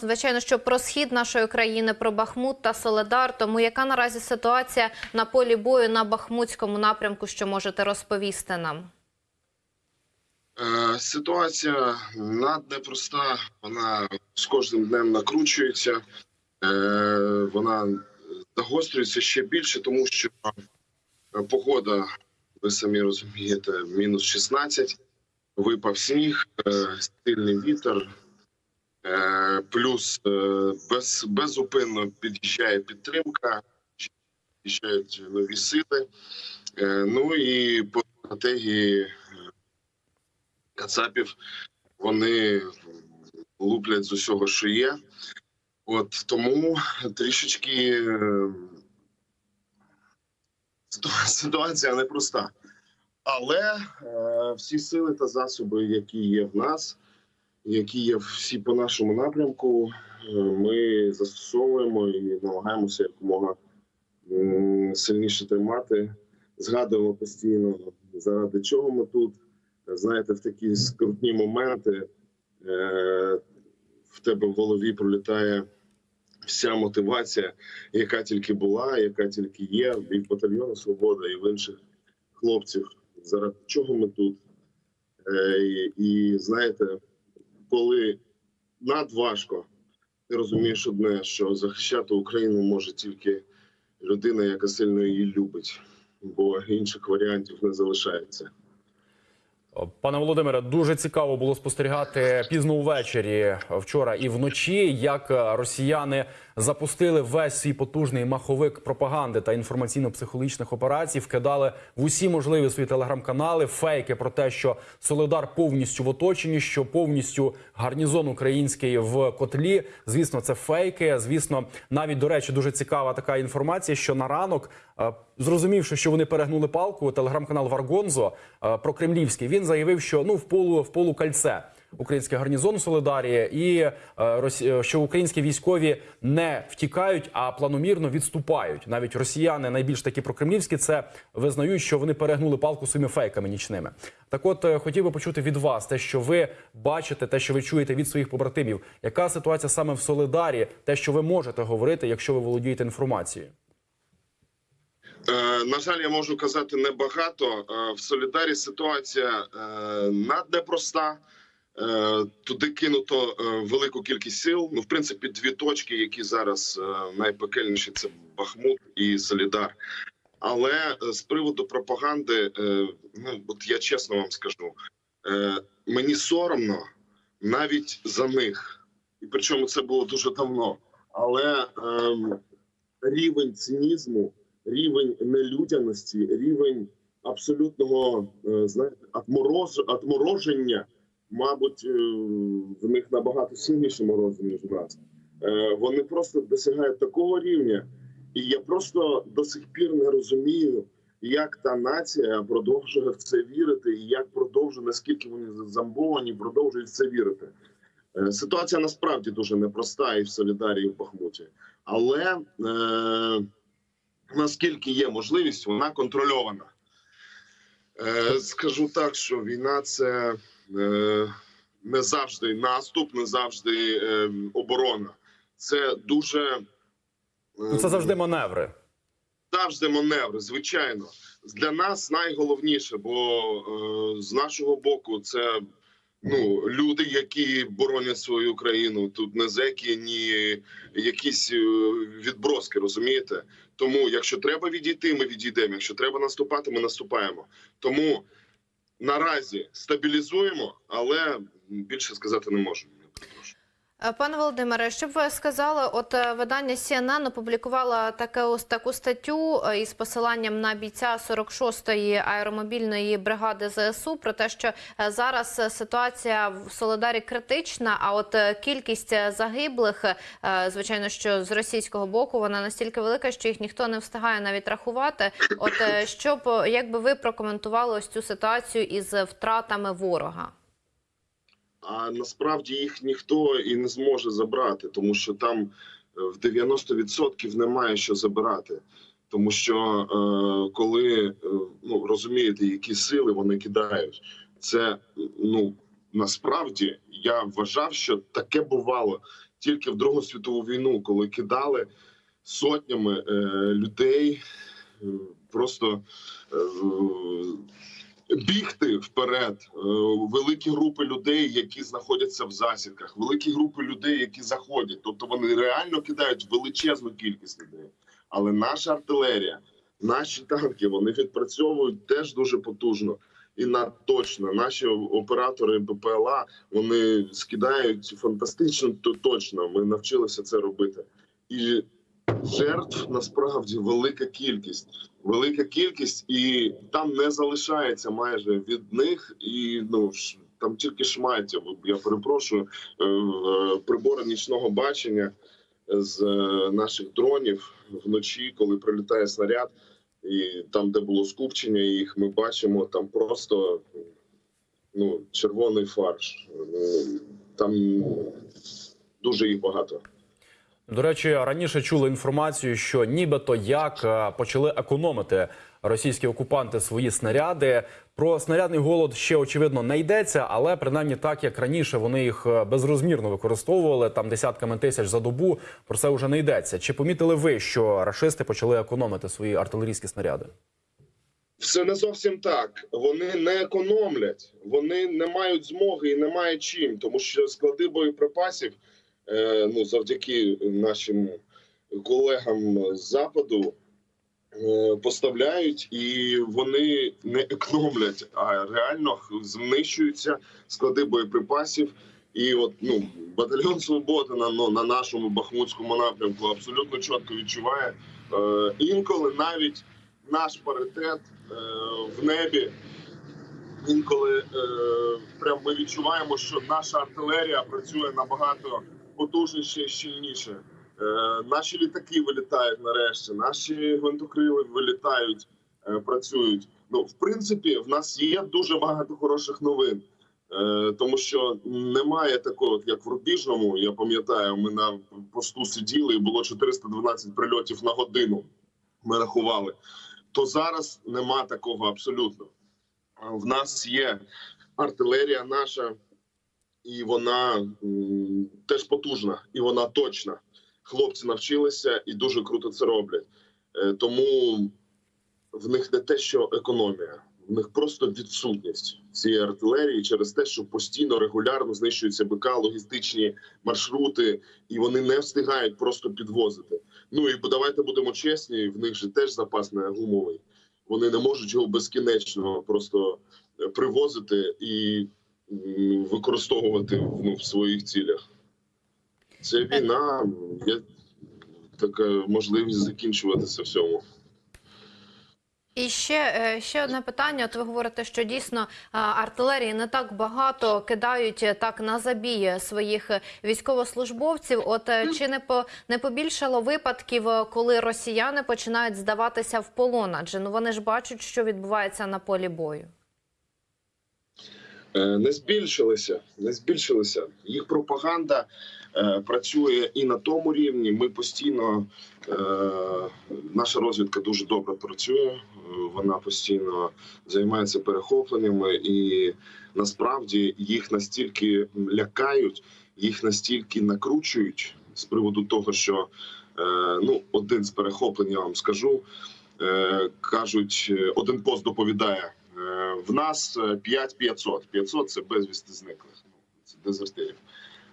Звичайно, що про схід нашої країни, про Бахмут та Соледар. Тому яка наразі ситуація на полі бою на Бахмутському напрямку, що можете розповісти нам? Е, Ситуація наднепроста, вона з кожним днем накручується, Е, вона загострюється ще більше, тому що е, погода, ви самі розумієте, мінус 16, випав сніг, сильний вітер, плюс е, без, безупинно під'їжджає підтримка, під'їжджають нові сили. Е, Ну і по стратегії Кацапів вони луплять з усього, що є. От тому трішечки е, ситу- ситуація непроста. Але е, всі сили та засоби, які є в нас, які є всі по нашому напрямку, е, ми застосовуємо і намагаємося якомога сильніше тримати. Згадуємо постійно, заради чого ми тут знаєте, в такі скрутні моменти е, в тебе в голові пролітає вся мотивація, яка тільки була, яка тільки є, і в батальйону Свобода, і в інших хлопців. Заради чого ми тут? Е, і, і знаєте, коли надважко, ти розумієш одне, що захищати Україну може тільки людина, яка сильно її любить, бо інших варіантів не залишається. Пане Володимире, дуже цікаво було спостерігати пізно увечері вчора і вночі, як е, росіяни запустили весь свій потужний маховик пропаганди та інформаційно-психологічних операцій, вкидали в усі можливі свої телеграм-канали фейки про те, що Солидар повністю в оточенні, що повністю гарнізон український в котлі. Звісно, це фейки. Звісно, навіть до речі, дуже цікава така інформація, що на ранок. е, Зрозумівши, що вони перегнули палку, телеграм-канал Варгонзо е, прокремлівський, він заявив, що ну в полу в полукальце український гарнізон Солидарі, і е, е, що українські військові не втікають, а планомірно відступають. Навіть росіяни найбільш такі прокремлівські це визнають, що вони перегнули палку своїми фейками нічними. Так, от е, хотів би почути від вас те, що ви бачите, те, що ви чуєте від своїх побратимів. Яка ситуація саме в Солидарі? Те, що ви можете говорити, якщо ви володієте інформацією. Е, на жаль, я можу казати небагато. Е, в Солідарі ситуація е, наднепроста. Туди кинуто велику кількість сил. Ну, в принципі, дві точки, які зараз найпекельніші, це Бахмут і Солідар. Але з приводу пропаганди, ну от я чесно вам скажу, мені соромно навіть за них, і причому це було дуже давно. Але ем, рівень цинізму рівень нелюдяності, рівень абсолютного е, знаєте, отмороз, отмороження, мабуть, е, в них набагато сильніше морози, ніж у нас. Е, Вони просто досягають такого рівня, і я просто до сих пір не розумію, як та нація продовжує в це вірити, і як продовжує, наскільки вони замбовані, продовжують в це вірити. Ситуація насправді дуже непроста і в Солідарії, і в Бахмуті. Але е, наскільки є можливість, вона контрольована. Е, скажу так, що війна це е, не завжди наступ, не завжди е, оборона. Це дуже е, Ну, це завжди маневри. завжди маневри, звичайно. Для нас найголовніше, бо е, з нашого боку це ну, люди, які боронять свою країну. Тут не зеки, ні якісь е, відброски, розумієте? Тому, якщо треба відійти, ми відійдемо. Якщо треба наступати, ми наступаємо. Тому наразі стабілізуємо, але більше сказати не можемо. Е, Пане Володимире, що б ви сказали? От е, видання CNN опублікувало таке ось таку статтю е, із посиланням на бійця 46-ї аеромобільної бригади ЗСУ про те, що зараз ситуація в Солидарі критична. А от кількість загиблих, звичайно, що з російського боку вона настільки велика, що їх ніхто не встигає навіть рахувати. От е, що б як би ви прокоментували ось цю ситуацію із втратами ворога? А насправді їх ніхто і не зможе забрати, тому що там е, в 90% немає що забирати. Тому що е, коли е, ну розумієте, які сили вони кидають, це ну насправді я вважав, що таке бувало тільки в Другу світову війну, коли кидали сотнями е, людей, е, просто е, бігти вперед. Е, великі групи людей, які знаходяться в засідках, великі групи людей, які заходять. Тобто вони реально кидають величезну кількість людей. Але наша артилерія, наші танки, вони відпрацьовують теж дуже потужно. І на точно наші оператори БПЛА вони скидають фантастично то- точно. Ми навчилися це робити. І жертв насправді велика кількість. Велика кількість, і там не залишається майже від них. І ну там тільки шмаття. Я перепрошую е, е, прибори нічного бачення з е, наших дронів вночі, коли прилітає снаряд, і там, де було скупчення їх, ми бачимо там просто ну, червоний фарш. Ну, Там дуже їх багато. До речі, раніше чули інформацію, що нібито як е, почали економити російські окупанти свої снаряди. Про снарядний голод ще очевидно не йдеться, але принаймні так як раніше вони їх е, безрозмірно використовували там десятками тисяч за добу. Про це вже не йдеться. Чи помітили ви, що рашисти почали економити свої артилерійські снаряди? Все не зовсім так. Вони не економлять, вони не мають змоги і не мають чим, тому що склади боєприпасів, ну завдяки нашим колегам з западу. е, Поставляють і вони не економлять, а реально знищуються склади боєприпасів. І от ну батальйон Свободи на ну, на нашому бахмутському напрямку абсолютно чітко відчуває е, інколи навіть наш паритет е, в небі. Інколи е, прям ми відчуваємо, що наша артилерія працює набагато потужніше і щільніше. Е, наші літаки вилітають нарешті, наші гвинтокрили вилітають, е, працюють. Ну, в принципі, в нас є дуже багато хороших новин. Е, тому що немає такого, як в Рубіжному. Я пам'ятаю, ми на посту сиділи і було 412 прильотів на годину. Ми рахували. То зараз нема такого абсолютно. В нас є артилерія наша, і вона теж потужна, і вона точна. Хлопці навчилися і дуже круто це роблять. Е, Тому в них не те, що економія, в них просто відсутність цієї артилерії через те, що постійно регулярно знищуються БК, логістичні маршрути, і вони не встигають просто підвозити. Ну і давайте будемо чесні, в них же теж запас не гумовий. Вони не можуть його безкінечно просто е, привозити і використовувати ну, в своїх цілях. Це війна, є така можливість закінчуватися всьому. І ще, е, ще одне питання. От ви говорите, що дійсно е, артилерії не так багато кидають е, так на забій своїх військовослужбовців. От чи не по не побільшало випадків, коли росіяни починають здаватися в полон? Адже ну вони ж бачать, що відбувається на полі бою. Е, не збільшилися, не збільшилися. Їх пропаганда е, працює і на тому рівні. Ми постійно е, наша розвідка дуже добре працює. Вона постійно займається перехопленнями, і насправді їх настільки лякають, їх настільки накручують з приводу того, що ну один з перехоплень, я вам скажу. Кажуть, один пост доповідає. Е, В нас 5500. 500 – це безвісти зниклих. Ну, Це дезертирів.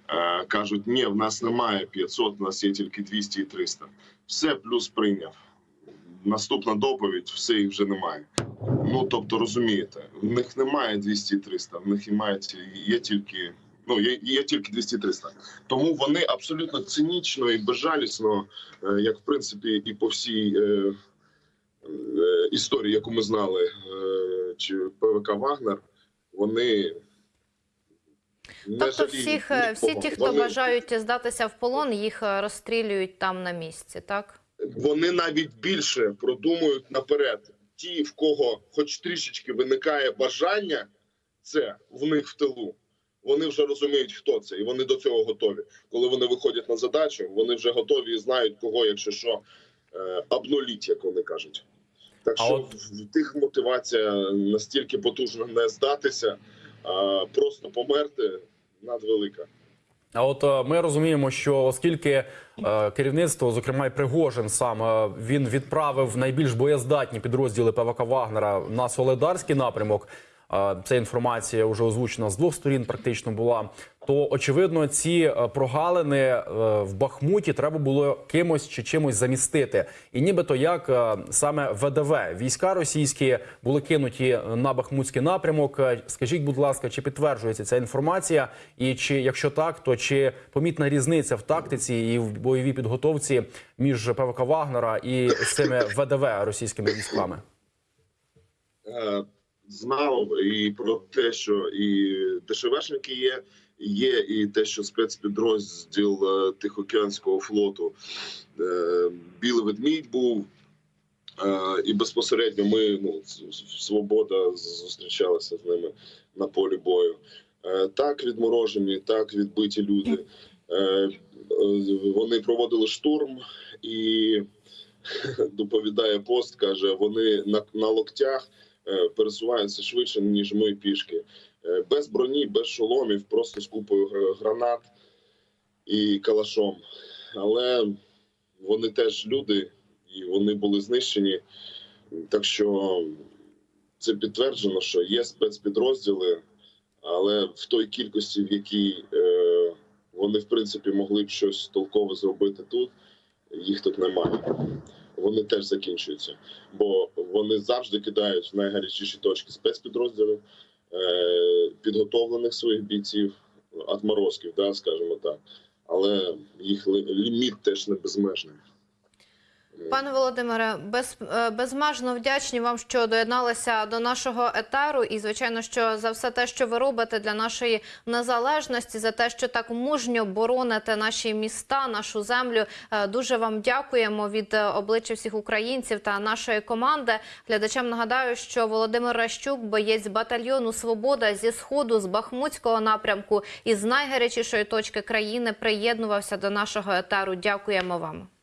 Е, Кажуть, ні, в нас немає 500, в нас є тільки 200 і 300. Все плюс прийняв. Наступна доповідь, все їх вже немає. Ну тобто, розумієте, в них немає 200 і 300, в них і є тільки. Ну, є, є тільки 200-300. Тому вони абсолютно цинічно і безжалісно, е, як в принципі і по всій е, історії, яку ми знали, е, чи ПВК Вагнер, вони не Тобто, всіх е, всі ті, хто Вони- бажають здатися в полон, їх розстрілюють там на місці, так? вони навіть більше продумують наперед. Ті, в кого хоч трішечки виникає бажання, це в них в тилу. Вони вже розуміють, хто це, і вони до цього готові. Коли вони виходять на задачу, вони вже готові і знають, кого, якщо що, е, обнуліть, як вони кажуть. Так що от- в тих мотивація настільки потужна не здатися, а просто померти надвелика. А от е, ми розуміємо, що оскільки е, керівництво, зокрема і Пригожин, сам е, він відправив найбільш боєздатні підрозділи ПВК Вагнера на Соледарський напрямок. Ця інформація вже озвучена з двох сторін, практично була. То очевидно, ці е, прогалини е, в Бахмуті треба було кимось чи чимось замістити. І нібито як е, саме ВДВ війська російські були кинуті на Бахмутський напрямок. Скажіть, будь ласка, чи підтверджується ця інформація? І чи якщо так, то чи помітна різниця в тактиці і в бойовій підготовці між ПВК Вагнера і цими ВДВ російськими військами? Знав і про те, що і ДШВшники є, є і те, що спецпідрозділ е, Тихоокеанського флоту е, Білий ведмідь був. Е, І безпосередньо ми ну свобода зустрічалася з ними на полі бою. Так відморожені, так відбиті люди. Вони проводили штурм і доповідає пост, каже: вони на, на локтях е, пересуваються швидше, ніж ми пішки. Е, Без броні, без шоломів, просто з купою гранат і калашом. Але вони теж люди, і вони були знищені. Так що це підтверджено, що є спецпідрозділи, але в той кількості, в якій е, вони в принципі могли б щось толкове зробити тут, їх тут немає. Вони теж закінчуються, бо вони завжди кидають в найгарячіші точки спецпідрозділів, е, підготовлених своїх бійців, отморозків, да, скажімо так. Але їх ліміт теж не безмежний. Пане Володимире, без, е, безмежно вдячні вам, що доєдналися до нашого етеру. І звичайно, що за все те, що ви робите для нашої незалежності, за те, що так мужньо бороните наші міста, нашу землю. Е, Дуже вам дякуємо від е, обличчя всіх українців та нашої команди. Глядачам нагадаю, що Володимир Ращук, боєць батальйону Свобода зі сходу з Бахмутського напрямку із найгарячішої точки країни, приєднувався до нашого етеру. Дякуємо вам.